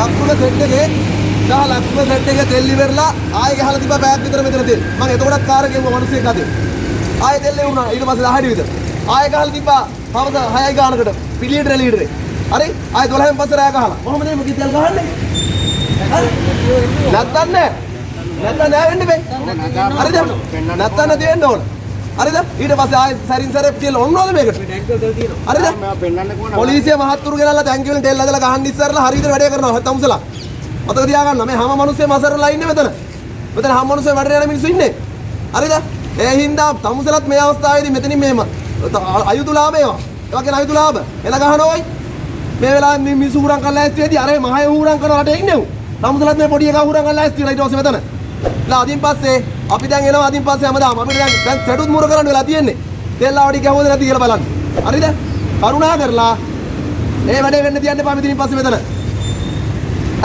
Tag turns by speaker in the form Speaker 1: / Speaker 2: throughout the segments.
Speaker 1: ලක්කුණ set එකේ සහ ලක්කුණ set එකේ තෙල් ඉවරලා ආයෙ ගහලා තිබ්බා බෑග් විතර මෙතන තෙල්. මම එතකොටත් කාර් එකේ වුණා මිනිස්සෙක් අතේ. ආයෙ තෙල් ලැබුණා ඊට පස්සේ 10 විතර. ආයෙ ගහලා තිබ්බා හවස 6යි ගානකට පිළියෙට ලීටරේ. හරි? ආයෙ 12න් පස්සේ රෑ ගහලා. කොහොමද මේ මොකද තෙල් ගහන්නේ? හරි? නැත්තම් නෑ. නැත්තම් නෑ වෙන්න බෑ. හරිද? නැත්තම් නැති වෙන්න ඕන. හරිද? ඊට පස්සේ ආයෙ සරින් සරේ තියලා ඔන්නෝද මේකට? හරිද? පොලිසිය මහත්තුරු ගෙනල්ලා ටැංකිය වලින් තෙල් ඇදලා ගහන්න ඉස්සරලා හරියට වැඩේ කරනවා තමුසලා. මතක තියාගන්න මේ හැම මිනිස්සෙම අසරලා ඉන්නේ මෙතන. මෙතන හැම මිනිස්සෙම වැඩට යන මිනිස්සු ඉන්නේ. හරිද? ඒ හින්දා තමුසලත් මේ අවස්ථාවේදී මෙතනින් මේම අයුතුලාභ ඒවා. ඒවා කියන අයුතුලාභ. එල ගහනෝයි. මේ වෙලාවේ මේ මිනිස්සු හුරන් කරලා ඇස්ති වෙදී අර මහය හුරන් කරන රටේ ඉන්නේ උ. තමුසලත් මේ පොඩි එකා හුරන් කරලා ඇස්ති වෙලා ඊට පස්සේ මෙතන. ලා අදින් පස්සේ අපි දැන් එනවා අදින් පස්සේ හැමදාම අපිට දැන් දැන් සෙටුත් මුර කරන්න වෙලා තියෙන්නේ. තෙල් ආවඩි ගැහුවද නැති කියලා බලන්න. හරිද? කරුණා කරලා ඒ වැඩේ වෙන්න තියන්න එපා මෙතනින් පස්සේ මෙතන.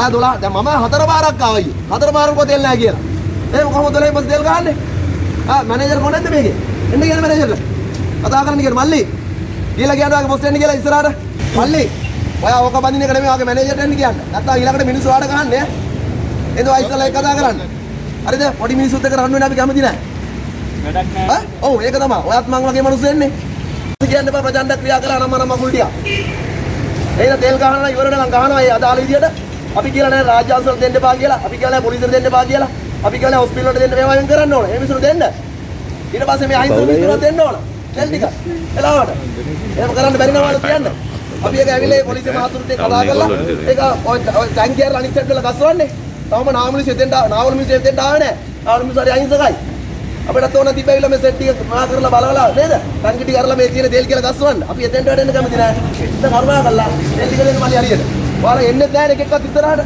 Speaker 1: ආ 12 දැන් මම හතර පාරක් ආවයි. හතර පාරක තෙල් නැහැ කියලා. එහෙනම් කොහොමද 12 පස්සේ තෙල් ගහන්නේ? ආ මැනේජර් කොහෙන්ද මේකේ? එන්න කියන මැනේජර්ලා. කතා කරන්න කියන මල්ලි. කියලා කියනවා ආගේ බොස් එන්න කියලා ඉස්සරහට. මල්ලි. ඔයා ඕක බඳින එක නෙමෙයි ආගේ මැනේජර්ට එන්න කියන්න. නැත්තම් ඊළඟට මිනිස්සු ආඩ ගහන්නේ. එද ඔය ඉස්සරලා එක කතා කරන්න. හරිද? පොඩි මිනිස්සුත් එක්ක රන් වෙන්න අපි කැමති නැහැ.
Speaker 2: වැඩක් නැහැ.
Speaker 1: ඈ? ඔව් ඒක තමයි. ඔයත් මං වගේ මිනිස්සු එන්නේ. කියන්න එපා ප්‍රචණ්ඩ ක්‍රියා කරා නම් මම මගුල් ටික. එහෙනම් තෙල් ගහනවා ඉවරට නම් ගහනවා ඒ අදාළ විදියට. අපි කියලා නෑ රාජ්‍ය අංශවල දෙන්න එපා කියලා. අපි කියලා නෑ පොලිසියට දෙන්න එපා කියලා. අපි කියලා නෑ හොස්පිටල් වලට දෙන්න මේවා වෙන් කරන්න ඕන. ඒ මිනිස්සුන්ට දෙන්න. ඊට පස්සේ මේ අහිංසක මිනිස්සුන්ට දෙන්න ඕන. තෙල් ටික. එලාවට. එහෙම කරන්න බැරි නවාලු කියන්න. අපි ඒක ඇවිල්ලා ඒ පොලිසිය මහතුරුත් එක්ක කතා කරලා ඒක ඔය ටැංකියර අනිත් සයිඩ් වල තවම නාමලිසෙ දෙන්න නාවල මිනිස්සු දෙන්න ආවේ නෑ. නාවල මිනිස්සු හරි අහිංසකයි. අපිට ඕන තිබ්බැවිලා මේ සෙට් ටික මහා කරලා බලවලා නේද? ටැංකි ටික අරලා මේ තියෙන තෙල් කියලා ගස්සවන්න. අපි එතෙන්ට වැඩෙන්න කැමති නෑ. ඉතින් කරුණා කරලා තෙල් ටික දෙන්න මල්ලි හරියට. ඔයාලා එන්නේ නැහැ නේ එකෙක්වත් ඉස්සරහට.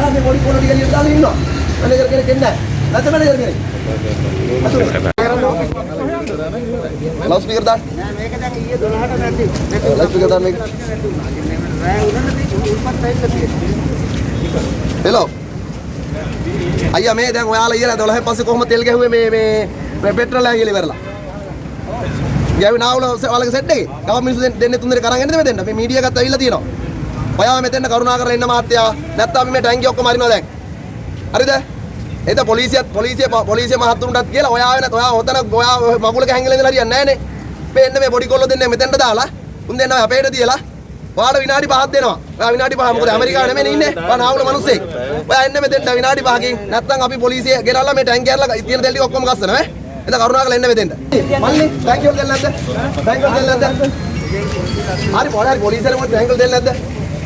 Speaker 1: ආ මේ පොඩි පොඩි ටික ලියලා දාලා ඉන්නවා. මැනේජර් කෙනෙක් එන්නේ නැහැ. නැත්නම් මැනේජර් කෙනෙක්. ලවුඩ් ස්පීකර් දාන්න.
Speaker 2: නෑ මේක දැන් ඊයේ 12ට නැති.
Speaker 1: ලවුඩ් ස්පීකර් දාන්න මේක.
Speaker 2: රෑ උනන දී උල්පත් ඇවිල්ලා තියෙනවා.
Speaker 1: හෙලෝ. අයියා මේ දැන් ඔයාලා ඊයලා 12 පස්සේ කොහොමද තෙල් ගැහුවේ මේ මේ මේ පෙට්‍රල් ඇගිලි ඉවරලා. ගෑවි නාවල ඔයාලගේ සෙට් එකේ. ගම මිනිස්සු දෙන්නේ තුන් දෙනෙක් අරන් එන්නද මෙතෙන්ට? මේ මීඩියා ගත්ත ඇවිල්ලා තියෙනවා. ඔයාව මෙතෙන්ට කරුණා කරලා එන්න මාත්‍යා. නැත්නම් අපි මේ ටැංකිය ඔක්කොම අරිනවා දැන්. හරිද? එත පොලිසියත් පොලිසිය පොලිසිය මහත්තුරුන්ටත් කියලා ඔයා වෙනත් ඔයා ඔතන ඔයා මගුලක හැංගිලා ඉඳලා හරියන්නේ නැහැ නේ. මේ එන්න මේ පොඩි කොල්ලෝ දෙන්නේ මෙතෙන්ට දාලා උන් දෙන්න අපේට තියලා ඔයාට විනාඩි 5ක් දෙනවා. ඔයා විනාඩි 5 මොකද ඇමරිකාව නෙමෙයි ඉන්නේ. ඔයා නාවුල මිනිස්සෙක්. ඔයා එන්න මෙතෙන්ට විනාඩි 5කින් නැත්නම් අපි පොලිසිය ගෙනල්ලා මේ ටැංකිය අරලා තියෙන දෙල් ටික ඔක්කොම ගස්සනවා ඈ. එතන කරුණාකරලා එන්න මෙතෙන්ට. මල්ලි ටැංකිය වල දෙන්න නැද්ද? ටැංකිය වල දෙන්න නැද්ද? හරි පොඩි හරි පොලිසියට මොකද ටැංකිය වල දෙන්න නැද්ද?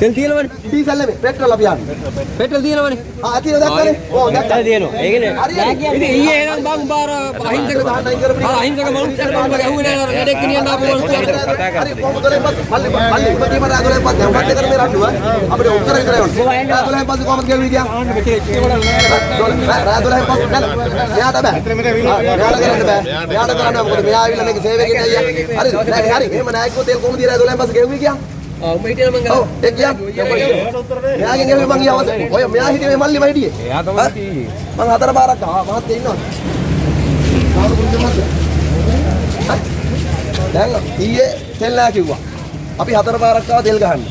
Speaker 3: තෙල් තියෙනවනේ.
Speaker 1: ඩීසල් නෙමෙයි පෙට්‍රල් අපි යන්නේ.
Speaker 3: පෙට්‍රල් තියෙනවනේ.
Speaker 1: ආ අතින් දැක්කනේ. ඕ දැක්කා.
Speaker 3: තියෙනවා. ඒකනේ.
Speaker 1: හරි
Speaker 3: ඉතින් ඊයේ එනම් බං බාර අහිංසක ආ අහිංසක මනුස්සයෙක් බං ගැහුවේ නෑ නේද? ගෙනියන්න ආපු මනුස්සයෙක්.
Speaker 1: හරි කොහොමද පස්සේ මල්ලි මල්ලි ඉපදීම රාගලෙන් පස්සේ උඹත් එක්ක මේ රණ්ඩුව අපිට උත්තර විතරයි ඕනේ. රාගලෙන් පස්සේ කොහොමද ගෙවි ගියා? රාගලෙන් පස්සේ නෑ. මෙයාට බෑ. මෙයාට කරන්න බෑ. මෙයාට කරන්න. මොකද මෙයා ආවිල්ලා මේක ගෙනිය අයියා. හරි හරි. එහෙම නෑ කිව්වොත් ඒක කොහොමද රාගලෙන් පස්සේ ගෙවි ගියා?
Speaker 3: උඹ හිටියන මං
Speaker 1: ඔව් ඒක ගියා. මෙයාගෙන් ගෙවි මං ගියා අවසන්. ඔය මෙයා හිටියේ මේ මල්ලිම හිටියේ.
Speaker 3: එයා තමයි හිටියේ.
Speaker 1: මං හතර පාරක් ආවා. මහත් ඉන්නවා. කාරු මහත්. දැන් ඊයේ තෙල් නැහැ කිව්වා. අපි හතර පාරක් ආවා තෙල් ගහන්න.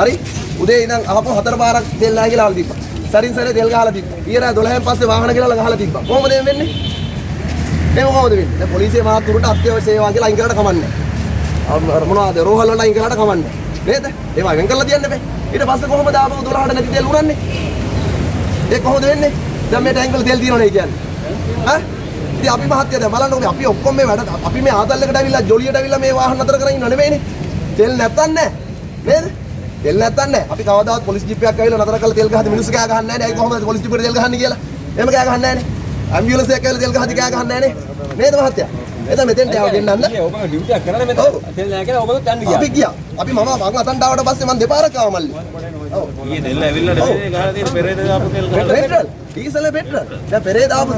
Speaker 1: හරි? උදේ ඉඳන් අහපු හතර පාරක් තෙල් නැහැ කියලා අහලා තිබ්බා. සරින් සරේ තෙල් ගහලා තිබ්බා. ඊයරා 12න් පස්සේ වාහන කියලා ගහලා තිබ්බා. කොහොමද මේ වෙන්නේ? මේ කොහොමද වෙන්නේ? දැන් පොලිසිය මහත්තුරුට අත්‍යවශ්‍ය සේවා කියලා අයින් කරලා කමන්නේ. අර මොනවද රෝහල් වලට අයින් කරලා කමන්නේ. නේද? ඒවා වෙන් කරලා තියන්න බෑ. ඊට පස්සේ කොහොමද ආපහු 12ට නැති තෙල් උරන්නේ? ඒ කොහොමද වෙන්නේ? දැන් මේ ටැංකල් තෙල් තියෙනවනේ කියන්නේ. ඈ? ඉතින් අපි මහත්තයා දැන් බලන්නකෝ අපි ඔක්කොම මේ වැඩ අපි මේ ආතල් එකට ඇවිල්ලා ජොලියට ඇවිල්ලා මේ වාහන නතර කරගෙන ඉන්නව නෙමෙයිනේ. තෙල් නැත්තන් නෑ. නේද? තෙල් නැත්තන් නෑ. අපි කවදාවත් පොලිස් ජීප් එකක් ඇවිල්ලා නතර කරලා තෙල් ගහද්දි මිනිස්සු කෑ ගහන්නේ නෑනේ. ඒ කොහොමද පොලිස් ජීප් එකට තෙල් ගහන්නේ කියලා? එහෙම කෑ ගහන්නේ නෑනේ. ඇම්බියුලන්ස් එකක් ඇවිල්ලා තෙල් ගහද්දි කෑ ගහන්නේ නෑනේ. නේද මහත්තයා? එතන මෙතෙන්ට ආව ගෙන්නන්න.
Speaker 3: ඔබ ඩියුටි එකක් කරලා මෙතන. තෙල් නැහැ කියලා ඔබත් යන්න ගියා.
Speaker 1: අපි ගියා. අපි මම මං අතන්ට ආවට පස්සේ මං දෙපාරක් ආවා මල්ලි. ඔව්.
Speaker 4: ඊයේ දෙල්ල ඇවිල්ලා නෙමෙයි ගහලා තියෙන පෙරේද දාපු තෙල් ගහලා
Speaker 1: පෙට්‍රල් ඩීසල් පෙට්‍රල් දැන් පෙරේ දාපු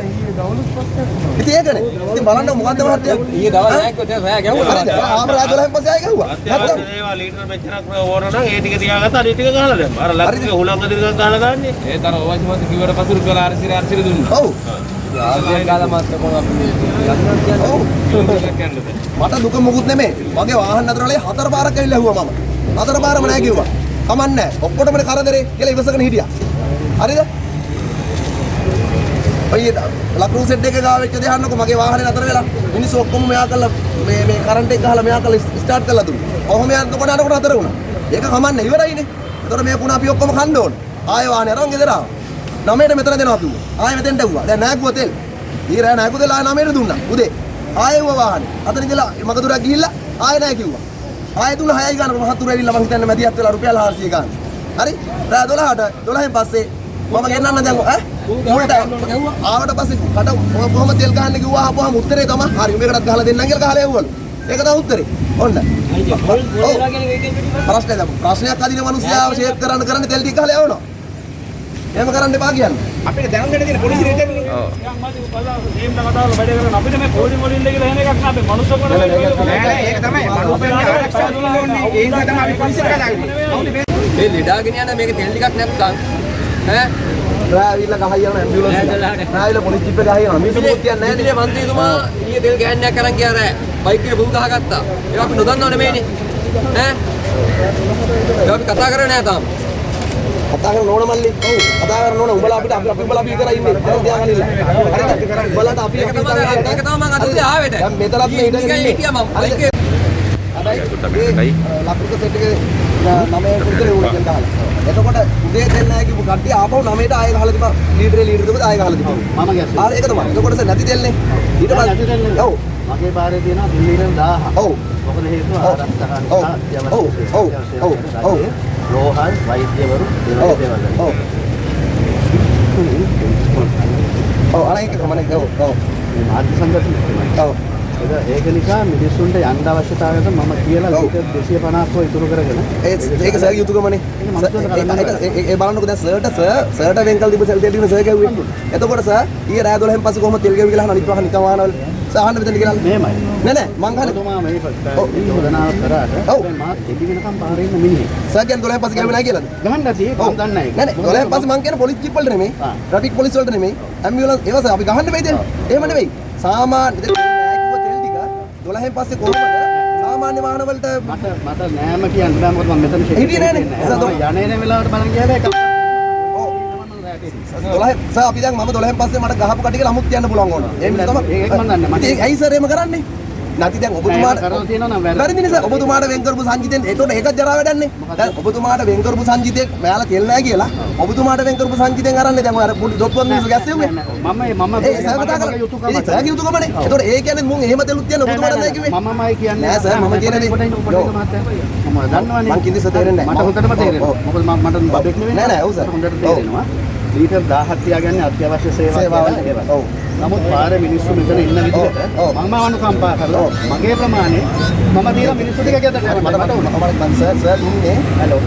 Speaker 1: ඉතින් ඒකනේ ඉතින් බලන්න මොකද්ද මහත්තයා
Speaker 3: ඊයේ දවල් නැහැ තෙල් රෑ ගැහුවා.
Speaker 1: හරිද ආම රා 12 පස්සේ ආයෙ ගැහුවා නැත්තම්
Speaker 4: ඒවා ලීටර් මෙච්චරක් ඕන නම් ඒ ටික තියාගත්ත අනිත් ටික ගහලා දැම්ම. අර ලක්ෂික හුලංග දිර්ගක් ගහලා දාන්නේ.
Speaker 3: ඒ තර මත කිව්වට පසුරු කරලා අරසිර අරසිර දුන්නා.
Speaker 1: ඔව් මට දුක මොකුත් නෙමෙයි. මගේ වාහන නතර වලේ හතර පාරක් ඇවිල්ලා ඇහුවා මම. හතර පාරම නෑ කිව්වා. කමන්නේ ඔක්කොටම කරදරේ. කියලා ඉවසගෙන හිටියා. හරිද? ඔය ලක්රු සෙට් එක ගාව වෙච්ච දේ අහන්නකො. මගේ වාහනේ නතර වෙලා. මිනිස්සු ඔක්කොම මෙයා කළා මේ මේ කරන්ට් එක ගහලා මෙයා කළා ස්ටාර්ට් කරලා දුන්නා. කොහොම යනකොට අරකට නතර වුණා. ඒක කමන්නේ ඉවරයිනේ. ඒතකොට මේ පුණා අපි ඔක්කොම කන්න ඕන. ආයෙ වාහනේ අරන් ගෙදර ආවා. නමයට මෙතන දෙනවා කිව්වා. ආයෙ මෙතෙන්ට ඇව්වා. දැන් නෑගුවා තෙල්. ඊ රෑ නෑගුවා තෙල් ආයෙ නමයට දුන්නා. උදේ. ආයෙ වුණා වාහනේ. අතන ඉඳලා මගදුරක් ගිහිල්ලා ආයෙ නෑ කිව්වා. ආයෙ තුන 6යි ගන්න මහත්තුර ඇවිල්ලා මං හිතන්නේ මැදිහත් වෙලා රුපියල් 400 ගන්න. හරි? රෑ 12ට 12න් පස්සේ මම ගෙන්නන්න දැන් ඈ ඌට ආවට පස්සේ කට කොහොම තෙල් ගහන්න කිව්වා ආපුවාම උත්තරේ තමයි හරි මේකටත් ගහලා දෙන්නම් කියලා ගහලා එව්වලු ඒක තමයි උත්තරේ ඔන්න ඔව්. ප්‍රශ්නයක් අදින මිනිස්සයාව ෂේප් කරන්න කරන්න තෙල් ටික ගහලා යවනවා එහෙම කරන්න එපා කියන්නේ.
Speaker 2: අපිට දැනුම් දෙන්න තියෙන පොලිසිය රිටර්න්
Speaker 4: අපිට මේ පොඩි මොඩින් දෙක එහෙම එකක් නෑ අපි මනුස්සකම
Speaker 2: නෑ නෑ ඒක තමයි මනුස්සයන්ගේ ආරක්ෂාව දුන්න ඕනේ ඒ නිසා තමයි අපි පොලිසියට කතා කරන්නේ
Speaker 3: මේ ලෙඩාගෙන යන මේක තෙල් ටිකක් නැත්තම් ඈ?
Speaker 1: රෑ ඇවිල්ලා ගහයි යන ඇම්බියුලන්ස් එක. රෑ ඇවිල්ලා පොලිස් ජීප් එක ගහයි යනවා. මිනිස්සු මොකද කියන්නේ
Speaker 3: ඉතින් මන්ත්‍රීතුමා ඊයේ තෙල් ගෑන්නයක් කරන් ගියා රෑ. බයික් එකේ බුල් ගහගත්තා. ඒක අපි නොදන්නව නෙමෙයිනේ. ඈ? ඒක අපි කතා කරන්නේ නැහැ තාම
Speaker 1: කතා කරන ඕන මල්ලි ඔව් කතා කරන ඕන උඹලා අපිට අපි උඹලා අපි කරා ඉන්නේ දැන් තියාගන්න ඉන්න හරිද උඹලාට අපි
Speaker 3: ඒක තමයි ඒක තමයි මම අද උදේ ආවේ දැන්
Speaker 1: දැන් මෙතනත් මේ ඉඳගෙන ඉන්නේ
Speaker 3: එකේ
Speaker 1: හැබැයි ලකුණු සෙට් එකේ නමේ කුඩේ උඩ ගහලා. එතකොට උදේ දෙන්න නැහැ කිව්ව කට්ටිය ආපහු නමේට ආයෙ ගහලා තිබා ලීඩරේ ලීඩර් දුක ආයෙ ගහලා තිබා.
Speaker 2: මම ගැස්සේ
Speaker 1: ආ ඒක තමයි. එතකොට නැති දෙන්නේ. ඊට
Speaker 2: නැති දෙන්නේ.
Speaker 1: ඔව්.
Speaker 2: මගේ පාරේ තියෙනවා දිල්ලියෙන් 1000
Speaker 1: ඔව්.
Speaker 2: මොකද හේතුව
Speaker 1: ඔව්.
Speaker 2: ආරක්ෂකයන්
Speaker 1: ඔව්. ඔව්. ඔව්. ඔව්.
Speaker 2: රෝහල් වෛද්‍යවරු
Speaker 1: ඔව්.
Speaker 2: දෙවල්
Speaker 1: ඔව්. ඔව් ඒක කමනේ. ඔව්. ඔව්.
Speaker 2: මේ මාධ්‍ය සංගঠন තමයි
Speaker 1: ඔව්.
Speaker 2: ඒක නිසා මිනිස්සුන්ට යන්න අවශ්‍යතාවයට මම කියලා. ලීටර් 250ක් ඉතුරු කරගෙන
Speaker 1: ඒක සර්ගේ යුතුයකමනේ.
Speaker 2: මම
Speaker 1: ඒ බලන්නකෝ දැන් සර්ට සර් සර්ට වෙන්කල් තිබ්බ සෙල් දෙන්න සර් ගැව්වේ. එතකොට සර් ඊයේ රෑ 12න් පස්සේ කොහොමද තෙල් ගැව්වේ කියලා අනිත් වහන නිකන් වහනවල. සර් අහන්න මෙතන කියලා.
Speaker 2: මෙහෙමයි
Speaker 1: නෑ නෑ මං අහන්නේ
Speaker 2: ඔබතුමා මේ. යෝජනාව කරාට
Speaker 1: ඔව්.
Speaker 2: මාත් එළි වෙනකම් පාරේ ඉන්න මිනිහෙක්
Speaker 1: සර් කියන්නේ 12න් පස්සේ ගැව්වේ නැහැ කියලාද?
Speaker 2: ගහන්න ඇති
Speaker 1: ඔව්.
Speaker 2: මම දන්නේ
Speaker 1: නෑ නෑ 12න් පස්සේ මං කියන්නේ පොලිස් ජීප් වලට නෙමෙයි. ට්‍රැෆික් පොලිස් වලට නෙමෙයි. ඇම්බියුලන්ස් ඒවා සර් අපි ගහන්න බෑ දැන්. එහෙම නෙමෙයි. සාමාන්‍ය නෑ තෙල් ටික 12න් පස්සේ කොහොමද සාමාන්‍ය වාහන වලට
Speaker 2: මට මට නෑම කියන්න බෑ මොකද මම මෙතන
Speaker 1: හිටියේ නෑනේ.
Speaker 2: නෑ. යන්නේ නේ වෙලාවට බලන්
Speaker 1: ඔව් 12 සර් අපි දැන් මම 12න් පස්සේ මට ගහපු කටික ලමුත් කියන්න පුළුවන් ඕන. ඒ නිසා තමයි
Speaker 2: ඒක මම දන්නේ. මට-
Speaker 1: ඉතින් ඇයි සර් එහෙම කරන්නේ? නැති දැන් ඔබතුමාට
Speaker 2: කරලා තියෙනවා නම් වැරදි.
Speaker 1: නිසා ඔබතුමාට වෙන් කරපු සංජිතෙන් ඒතකොට ඒකත් ජරා වැඩන්නේ. දැන් ඔබතුමාට වෙන් කරපු සංජිතේ මෙයාලා තෙල් නැහැ කියලා ඔබතුමාට වෙන් කරපු සංජිතෙන් අරන්නේ දැන් අර පොඩි දොප්පුවන් මිනිස්සු ගැස්සෙව්වේ.
Speaker 2: මම මම
Speaker 1: ඒ සර් කතා කරලා
Speaker 2: යුතුයකම
Speaker 1: ඒ සර් යුතුයකමනේ. ඒතකොට ඒ කියන්නේ මුන් එහෙම තෙලුත් තියන්න ඔබතුමාට නැහැ කිව්වේ.
Speaker 2: මමමයි කියන්නේ
Speaker 1: නෑ සර්, මම කියන දේ- යෝ.
Speaker 2: මම දන්නවනේ
Speaker 1: මං සර් තේරෙන්නේ
Speaker 2: මට
Speaker 1: නෑ.
Speaker 2: හොඳටම තේරෙනවා. මොකද මම මට බබෙක් නෙවෙයි
Speaker 1: නෑ, නෑ, ඔව් සර්.
Speaker 2: මට හොඳට. තේරෙනවා ලීටර් 1000ක් තියාගන්නේ අත්‍යවශ්‍ය සේවා
Speaker 1: සේවාවල්. ඔව්.
Speaker 2: නමුත් පාරේ මිනිස්සු මෙතන ඉන්න විදිහට. මම අනුකම්පා කරලා. මගේ ප්‍රමාණය මම දීලා මිනිස්සු ටික ගෙදර
Speaker 1: මට මට
Speaker 2: මට උනා
Speaker 1: මට සර් සර් දුන්නේ
Speaker 2: හලෝ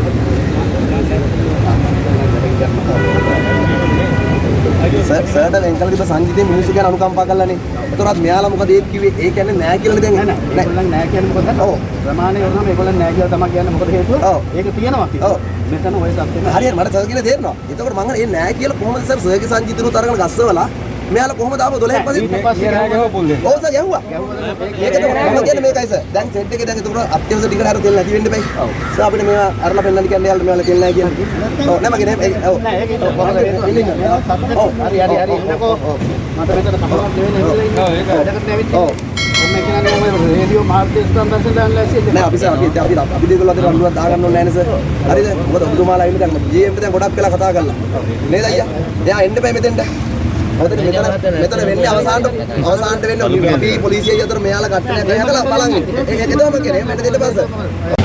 Speaker 1: සර්ට වෙන් කළ තිබ්බ සංජිතේ මිනිස්සු ගැන අනුකම්පා කළානේ. ඒතරත් මෙයාලා මොකද ඒත් කිව්වේ? ඒ කියන්නේ නෑ කියලානේ දැන්.
Speaker 2: නෑ නෑ ඒගොල්ලන් නෑ කියන්නේ මොකද
Speaker 1: ඔව්.
Speaker 2: ප්‍රමාණය වුණාම ඒගොල්ලන් නෑ කියලා තමයි කියන්නේ මොකද හේතුව
Speaker 1: ඔව්.
Speaker 2: ඒක තියෙනවා
Speaker 1: ඔව්.
Speaker 2: කියලා මෙතන ඔය සත්‍යෙම
Speaker 1: හරියට මට සර් කියලා තේරෙනවා. එතකොට මම ඒ නෑ කියලා කොහොමද සර් සර්ගේ සංජිතනුත් අරගෙන ගස්සවලා මෙයාලා කොහොමද ආපහු 12න් පස්සේ ඔව් සර් ගැහුවා. ඒක තමයි කියන්නේ මේකයි සර්. දැන් සෙට් එකේ දැන් එතකොට අත්‍යවශ්‍ය ටිකට හරියට තෙල් නැති වෙන්න බෑ.
Speaker 2: ඔව්.
Speaker 1: සර් අපිට මේවා අරලා පෙන්නන්න කියන්නේ යාළුවා මේවා තෙල් නැහැ කියන්නේ. ඔව් නෑ මගේ නෑ ඔව්.
Speaker 2: නෑ ඒක
Speaker 1: ඔව්. ඔව්.
Speaker 2: හරි හරි හරි ඉන්නකෝ
Speaker 1: ඔව්, ඔව්.
Speaker 2: මට මෙතන කමරක් දෙවෙනි ඉඳලා ඉන්න වැඩකට ඇවිත්
Speaker 1: ඔව්.
Speaker 2: රේඩියෝ මාධ්‍ය ස්ථාන දැන් ලැස්ති
Speaker 1: නෑ අපි සර් අපි අපි අපි දෙකල අතර රණ්ඩුවක් දාගන්න ඕනේ නෑනේ සර්. හරිද? මොකද ඔබතුමාලා ඉන්න දැන් GM දැන් ගොඩක් වෙලා කතා කරලා. නේද අයියා? එයා එන්න බෑ මෙතෙන්ට. මොකද මෙතන මෙතන වෙන්නේ අවසානට අවසානට වෙන්නේ අපි පොලිසිය අතර මෙයාලා කට්ටයක් ගහලා බලන් ඉන්නේ. ඒක ඒක තමයි කියන්නේ. මට දෙන්න බෑ සර්.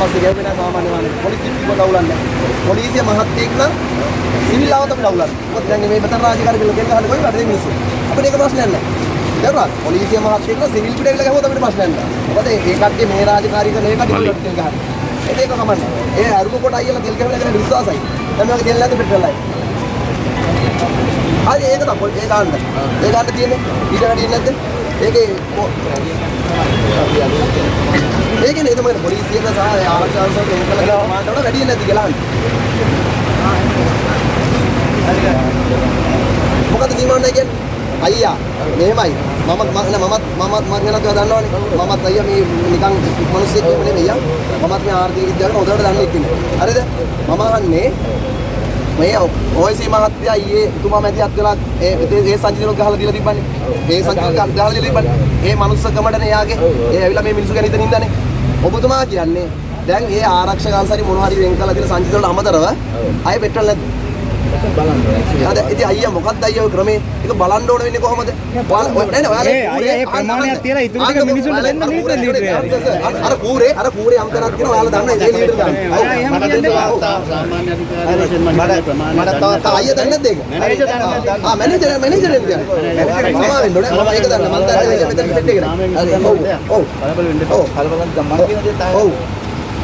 Speaker 1: පස්සේ ගෑවෙන සාමාන්‍ය වාහනේ පොලිසිය කිව්ව දවුලන්නේ පොලිසිය මහත්තයෙක් නම් සිවිල් ආවතම දවුලන්නේ මේ මෙතන රාජකාරී කියලා දෙන්න ගහන්නේ කොයි රටේ මිනිස්සු. අපිට ඒක ප්‍රශ්නයක් නැහැ. තේරුණාද පොලිසිය මහත්තයෙක් නම් සිවිල් පිට ඇවිල්ලා ගහුවොත් අපිට ප්‍රශ්නයක් නැහැ. මොකද ඒ කට්ටිය මේ රාජකාරී කරන ඒ කට්ටිය තෙල් ගහන්නේ ඒක ඒක කමන්නේ ඒ අරුම කොට අයියලා තෙල් ගහලා කරන විශ්වාසයි. දැන් මේක තෙල් නැති පෙට්‍රල්යි හරි ඒක තමයි. ඒ ගන්න. ඒ ගන්න තියෙන්නේ. ඊට වැඩි නැද්ද? ඒකේ ඒකනේ තමයි පොලිසියට සහ එන්න කළ ප්‍රමාණයට වඩා වැඩි නැද්ද කියලා අහන්නේ. මොකද සීමාවන්නේ කියන්නේ? අයියා මෙහෙමයි මම මම මමත් මමත් මම ගැන කියලා දන්නවනේ. මමත් අයියා මේ නිකන් මිනිස්සෙක් නෙමෙයි අයියා. මමත් මේ ආර්ථික විද්‍යාවට හොඳට දන්නේ කෙනෙක් හරිද? මම අහන්නේ මේ ඔයසී මහත්තයා ඊයේ එතුමා මැදිහත් වෙලා ඒ ඒ ඒ සංජිතනක් ගහලා දීලා තිබ්බනේ. ඒ සංජිතනක් ගහලා දීලා තිබ්බනේ. ඒ මනුස්සකමඩනේ යාගේ ඒ ඇවිල්ලා මේ මිනිස්සු ගැන හිතන ඉඳනේ ඔබතුමා කියන්නේ දැන් ඒ ආරක්ෂක අංශරි මොන හරි වෙන් කළා කියලා සංජිත වලට අමතරව අය පෙට්‍රල් නැද්ද අද ඉතින් අයියා මොකක්ද අයියා ඔය ක්‍රමේ ඒක බලන්න ඕන වෙන්නේ කොහොමද ඔයාලා නෑ නෑ
Speaker 2: ඒ ප්‍රමාණයක් තියලා ඉතුරු ටික මිනිස්සුන්ට දෙන්න ලීටර් ලීටර්
Speaker 1: අර කූරේ අර කූරේ අම්තරක් කියන ඔයාලා දන්න ඒ ලීටර් ගන්න.
Speaker 2: අයියා එහෙම කියන්නේ
Speaker 1: මට තව අයියා දන්නේ නැද්ද ඒක? ආ මැනේජර් මැනේජර් එන්න. සමා වෙන්න ඕනේ. මම ඒක දන්න. මම දන්නේ මෙතන සෙට් එක. ඔව්. ඔව්.
Speaker 5: කලබල වෙන්න.
Speaker 1: ඔව්.
Speaker 5: කලබල නම් මම කියන දේ තමයි.
Speaker 1: ඔව්.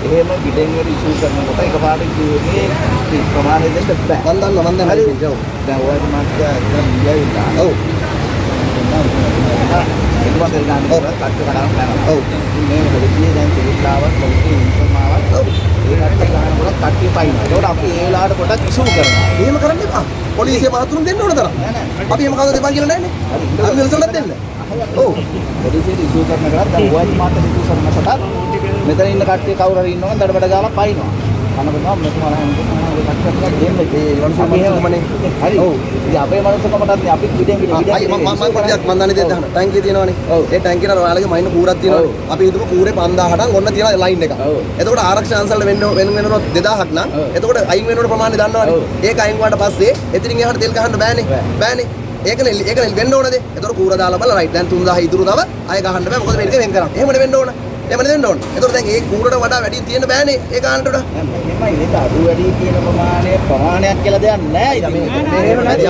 Speaker 5: එහෙම ගිඩෙන් වල ඉෂුව කරනකොට එකපාරට මේ ප්‍රමාණය දෙන්න බෑ.
Speaker 1: මම දන්නවා මම දන්නවා.
Speaker 5: හරි.
Speaker 1: ඔව්.
Speaker 5: දැන් ඔය මාත්‍යා දැන් ගියා
Speaker 1: ඔව්.
Speaker 5: ඒක වගේ ගන්න
Speaker 1: ඔව්.
Speaker 5: කට්ට කඩන කරනවා.
Speaker 1: ඔව්.
Speaker 5: ඉතින් මේ මොකදදී දැන් සිලිලාවක් මොකද ඉන්ෆර්මාවක්
Speaker 1: ඔව්.
Speaker 5: ඒ කට්ට ගන්නකොට කට්ටිය පයින්නවා. ඒකට අපි ඒ වෙලාවට පොඩක් ඉෂුව කරනවා.
Speaker 1: එහෙම කරන්න එපා. පොලිසිය මහතුරුන් දෙන්න ඕන තරම්. අපි එහෙම කවදාද දෙපන් කියලා නැන්නේ. අපි විල්සලත් දෙන්න. ඔව්.
Speaker 5: පොලිසියට ඉෂුව කරන කරා දැන් ඔය මාත්‍යා ඉෂුව කරනකොට මෙතන ඉන්න කට්ටිය කවුරු හරි ඉන්නවනම් දඩබඩ ගාලා පයින්නවා. කනකොට මෙතුමාලා හැමෝටම කට්ටියක් දෙන්න.
Speaker 1: ඒ වන්සු මහතුරුමනේ.
Speaker 5: හරි.
Speaker 1: ඔව්.
Speaker 5: ඉතින් අපේ මනුස්සකමටත් අපි පිටින් පිටින්
Speaker 1: අයි මම මම පොඩ්ඩක් මම දන්නේ දෙන්න ටැංකිය තියෙනවනේ.
Speaker 5: ඔව්.
Speaker 1: ඒ ටැංකියට අර ඔයාලගේ මයින් කූරක් තියෙනවනේ. අපි හිතමු කූරේ 5000ට ඔන්න තියෙන ලයින් එක. එතකොට ආරක්ෂක අංශවල වෙන්න වෙන වෙනකොට 2000ක් නම්. එතකොට අයින් වෙනකොට ප්‍රමාණය දන්නවනේ. ඒක අයින් වුණාට පස්සේ එතනින් එහාට තෙල් ගහන්න බෑනේ. බෑනේ. ඒකනේ ඒකනේ වෙන්න ඕනද? එතකොට කූර දාලා බලලා රයිට් දැන් 3000 ඉතුරු තව අය ගහන්න බෑ. මොකද මේක වෙන් කරන්නේ. එහෙමනේ වෙන්න ඕන. එහෙමනේ වෙන්න ඕන. එතකොට දැන් ඒ කූරට වඩා වැඩි තියෙන්න බෑනේ. ඒ ගන්නට වඩා.
Speaker 5: මෙහෙමයි ඒක අඩු වැඩි කියන ප්‍රමාණය ප්‍රමාණයක් කියලා දෙයක් නැහැ. ඉතින් මේ
Speaker 1: එහෙම නැති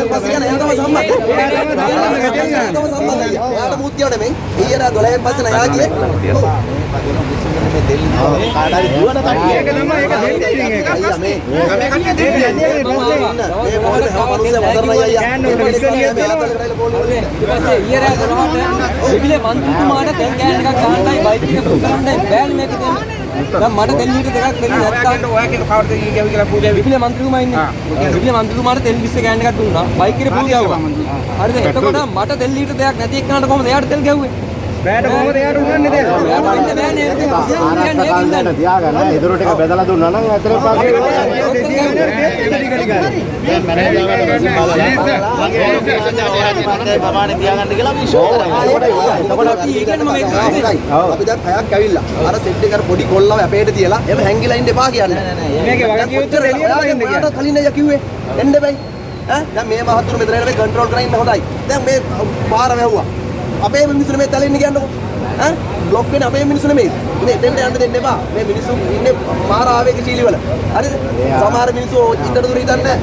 Speaker 1: අයියා මේ අයියා මේ අයියා මේ
Speaker 5: කාටරි දුවන කට්ටිය
Speaker 2: ඒක තමයි ඒක දෙන්නේ ඒක
Speaker 1: අයියා මේ
Speaker 2: මේ කට්ටිය දෙන්නේ
Speaker 3: ඊට පස්සේ ඊයේ රෑ 12ට විදුලිය මන්ත්‍රීතුමාට තෙල් කෑන් එකක් ගහන්නයි බයික් එක බුක් කරන්නයි බෑන් මේක දෙන්නේ. දැන් මට තෙල් ලීටර් දෙකක් දෙන්න නැත්තම්
Speaker 2: ඔයා කියන කවුරුද කියවි කියලා පූජා
Speaker 3: විදුලිය මන්ත්‍රීතුමා ඉන්නේ. විදුලිය මන්ත්‍රීතුමාට තෙල් 20 කෑන් එකක් දුන්නා. බයික් එකේ පුල් ගැව්වා. හරිද? එතකොට මට තෙල් ලීටර් දෙකක් නැති එක්කනට කොහොමද එයාට තෙල් ගැව්වේ?
Speaker 2: බෑට කොහොමද එයාට උගන්නේ දෙන්න
Speaker 3: එයාට දෙන්න බෑනේ. ඒක කියන්නේ ඒකින්ද?
Speaker 6: තියාගන්න ඉදිරි ටික බෙදලා දුන්නා නම් අතර පාසේ
Speaker 5: ප්‍රමාණය තියාගන්න කියලා අපි ෂෝ කරනවා.
Speaker 3: එතකොට අපි ඒකනේ මම ඒක කියන්නේ.
Speaker 1: අපි දැන් පැයක් ඇවිල්ලා අර සෙට් එක අර පොඩි කොල්ලව අපේට තියලා එහෙම හැංගිලා ඉන්න එපා කියන්නේ
Speaker 2: මේකේ වගේ උත්තර එළියට පයින්ද කියන්නේ
Speaker 1: ඔයාලට කලින් අයියා කිව්වේ එන්න බෑ ඈ දැන් මේ මහතුරු මෙතන එන මේ කන්ට්‍රෝල් කරගෙන ඉන්න හොඳයි දැන් මේ පාර වැහුවා අපේ මිනිස්සුනේ මේ තැලෙන්න කියන්නකො. ඈ බ්ලොක් වෙන අපේ මිනිස්සු නෙමෙයි. මේ එතෙන්ට යන්න දෙන්න එපා. මේ මිනිස්සු ඉන්නේ මාර ආවේගශීලී වල හරිද? සමහර මිනිස්සු ඉන්නට දුර හිතන්නේ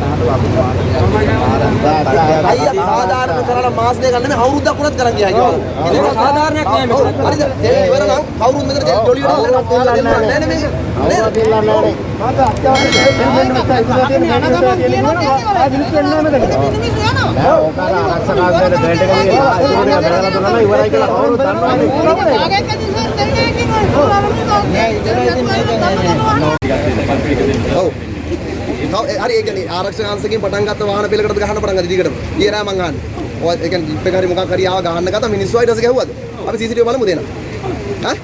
Speaker 1: අයියා සාධාරණ කරලා මාස් දෙක ගන්න මේ අවුරුද්දක් වුණත් කරන් ගියා කියලා.
Speaker 3: ඒක සාධාරණයක් නෑ මෙතන.
Speaker 1: හරිද? තෙල් ඉවර නම් කවුරුත් මෙතන තෙල් ජොලියට දාලා දෙන්න නෑ. නේ මේක නේද? ඔව්. තව ඒ- හරි ඒ කියන්නේ ආරක්ෂක අංශකෙන් පටන් ගත්ත වාහන පෙළකටද ගහන්න පටන් ගත්තා දිගටම. ඊයේ රෑ මං අහන්නේ. ඔය ඒ කියන්නේ ජිප් එක හරි මොකක් හරි ආව ගහන්න ගත්තා මිනිස්සු ඊට පස්සේ ගැහුවද? අපි CCTV බලමු දෙන්න. ඈ?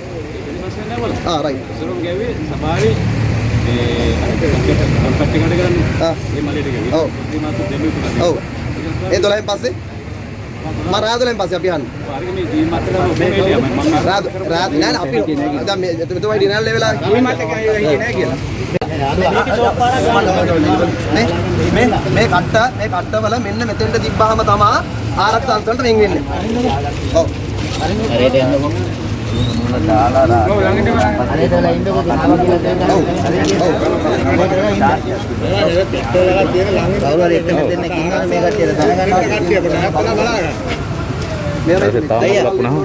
Speaker 1: ආ රයිට්. ආ. ඔව්. ඔව්. ඒ 12න් පස්සේ මම රෑ 12න් පස්සේ අපි අහන්නේ. රෑ රෑ නෑ නෑ අපි දැන් මේ මෙතුමයි ඩිනර් ලෙවලා
Speaker 2: මේ මාත් එක හිටියේ නෑ කියලා
Speaker 1: මේ මේ මේ කට්ට මේ කට්ටවල මෙන්න මෙතෙන්ට තිබ්බහම තමයි ආරක්ෂක අංශවලට වෙන් වෙන්නේ. ඔව්.
Speaker 5: කවුරු හරි එක්ක දෙන්නෙක් ඉන්නවනේ මේ කට්ටියට දැනගන්නවා.
Speaker 1: මේ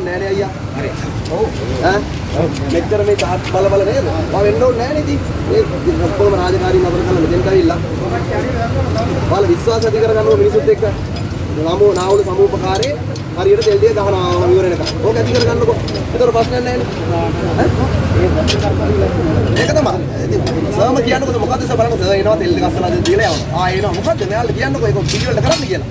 Speaker 1: නෑ නේ අයියා. හරි. ඔව්. ඈ? මෙච්චර මේ තාත් බල බල නේද? මම වෙන්න ඕනේ නෑ නේද? මේ ඔක්කොම රාජකාරී නතර කරලා මෙතෙන්ට ඇවිල්ලා. ඔයාලා විශ්වාස ඇති කරගන්නවා මිනිසුත් එක්ක. ළමෝ නාවුල සමූපකාරයේ හරියට තෙල් ටික ගහනවා විවර වෙනකම්. ඕක ඇති කරගන්නකෝ. ඒතර ප්‍රශ්නයක් නෑනේ. ඒක තමයි. ඉතින් සර්ම කියන්නකො මොකද්ද සර් බලන්න සර් එනවා තෙල් ටික අස්සලා දීලා යනවා. ආ එනවා මොකද්ද මෙයාලා කියන්නකො ඒක පිළිවෙලට කරන්න කියලා.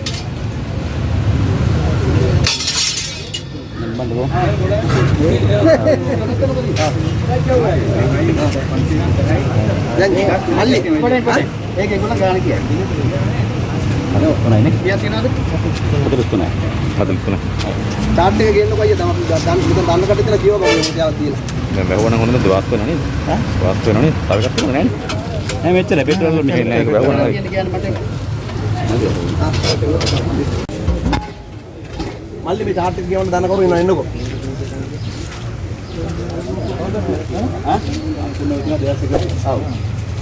Speaker 1: දැන් මල්ලි
Speaker 5: ඒක ඒගොල්ලෝ ගාන කියන්නේ. අර ඔක්කොනයිනේ. කීයක් තියනවද? 43යි. 43.
Speaker 1: චාට් එක ගේන්නකො අයියා තමයි දන්න මෙතන දන්න කටේ තියෙන කියව බව තියාවක් දීලා.
Speaker 6: දැන් බැහුවනම් හොඳද වාස් වෙනව නේද? ඈ? වාස් වෙනව නේද? තව එකක් තියෙනවද නෑනේ? නෑ මෙච්චර පෙට්‍රෝල් වල මෙහෙ නෑ ඒක බැහුවනම්
Speaker 1: මල්ලි මේ චාට් එක කියවන්න දන්න කවුරු ඉන්නව එන්නකෝ.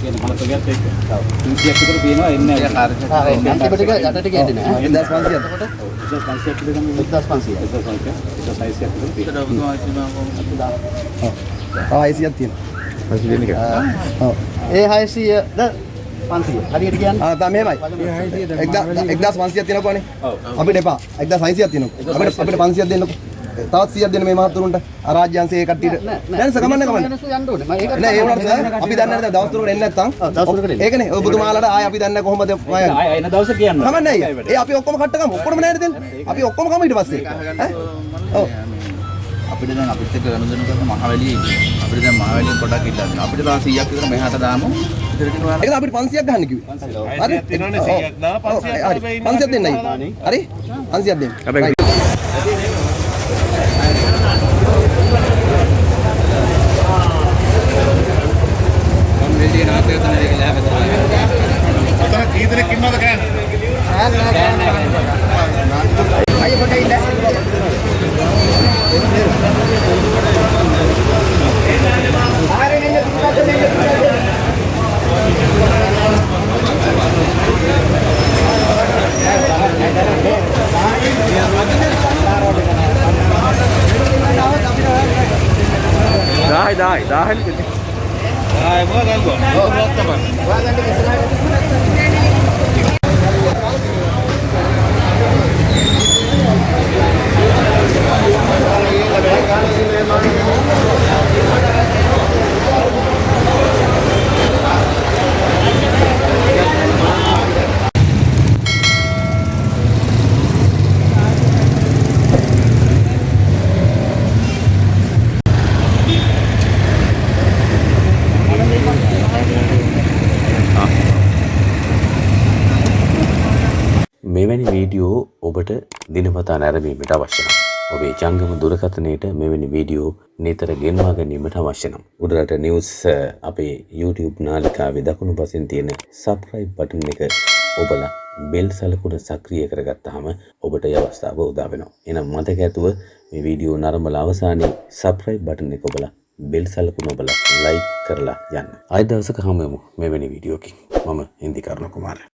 Speaker 5: කියන මනසකත් එක්ක. ඔව්. 100ක් විතර තියෙනවා එන්නේ නැහැ. ආ ඔව්. අන්තිම ටික යටට කියන්නේ නෑ.
Speaker 1: 1500ක්.
Speaker 5: 1500ක් විතර ගමු 1500. 1500. 16ක් විතර තියෙනවා.
Speaker 1: ආ 600ක් තියෙනවා. ඔව්.
Speaker 5: ඒ 600ද 500. හරියට කියන්නේ?
Speaker 1: ආ තා මෙහෙමයි. 1500ක් තියෙනකෝනේ.
Speaker 5: ඔව්.
Speaker 1: අපිට එපා. 1600ක් තියෙනකෝ. අපිට අපිට 500ක් දෙන්නකෝ. තවත් 100ක් දෙන්න මේ මහත්තුරුන්ට. අරාජ්‍යංශයේ කට්ටියට. නෑ නෑ කමන්න කමන්න. නෑ ඒ වුණාට සර් අපි දන්නේ නැහැ දවස් තුනකට එන්නේ නැත්තම්. ඒකනේ ඔබතුමාලාට ආයේ අපි දන්නේ කොහොමද
Speaker 5: ආය එන දවසේ කියන්න.
Speaker 1: කමන්නේ අයියා. ඒ අපි ඔක්කොම කට්ට ගමු. ඔක්කොම නෑනේ දෙන්න. අපි ඔක්කොම කමු ඊට පස්සේ. ඈ? ඔව්.
Speaker 7: අපිට දැන් අපිත් එක්ක ගනුදෙනු කරන මහවැලියේ. අපිට දැන් මහවැලියෙන් පොඩක් ඉල්ලන්න. අපිට තව 100ක් විතර මෙහාට දාමු. ඉතින්
Speaker 1: ඒක අපිට 500ක් ගන්න කිව්වේ. හරි?
Speaker 4: තියෙනවනේ 100ක් දා, 500ක්
Speaker 1: හරි.
Speaker 4: තමයි
Speaker 1: 500ක් දෙන්නයි. හරි? 500ක් දෙන්න.
Speaker 6: දායි දායි දායි
Speaker 4: ආයි මොකද ගන්නවා?
Speaker 8: මෙවැනි වීඩියෝ ඔබට දිනපතා නැරඹීමට අවශ්‍ය නම් ඔබේ ජංගම දුරකථනයට මෙවැනි වීඩියෝ නිතර ගෙන්වා ගැනීමට අවශ්‍ය නම් උඩරට නිවුස් අ, අපේ YouTube නාලිකාවේ දකුණු පසින් තියෙන subscribe බටන් එක ඔබලා බෙල් සලකුණ සක්‍රිය කරගත්තාම ඔබට ඒ අවස්ථාව උදා වෙනවා. එහෙනම් මතක ඇතුව මේ වීඩියෝ නරඹලා අවසානයේ subscribe බටන් එක ඔබලා බෙල් සලකුණ ඔබලා like කරලා යන්න. ආයෙ දවසක හමු වෙමු මෙවැනි වීඩියෝකින්. මම හින්දි කරුණ කුමාරයා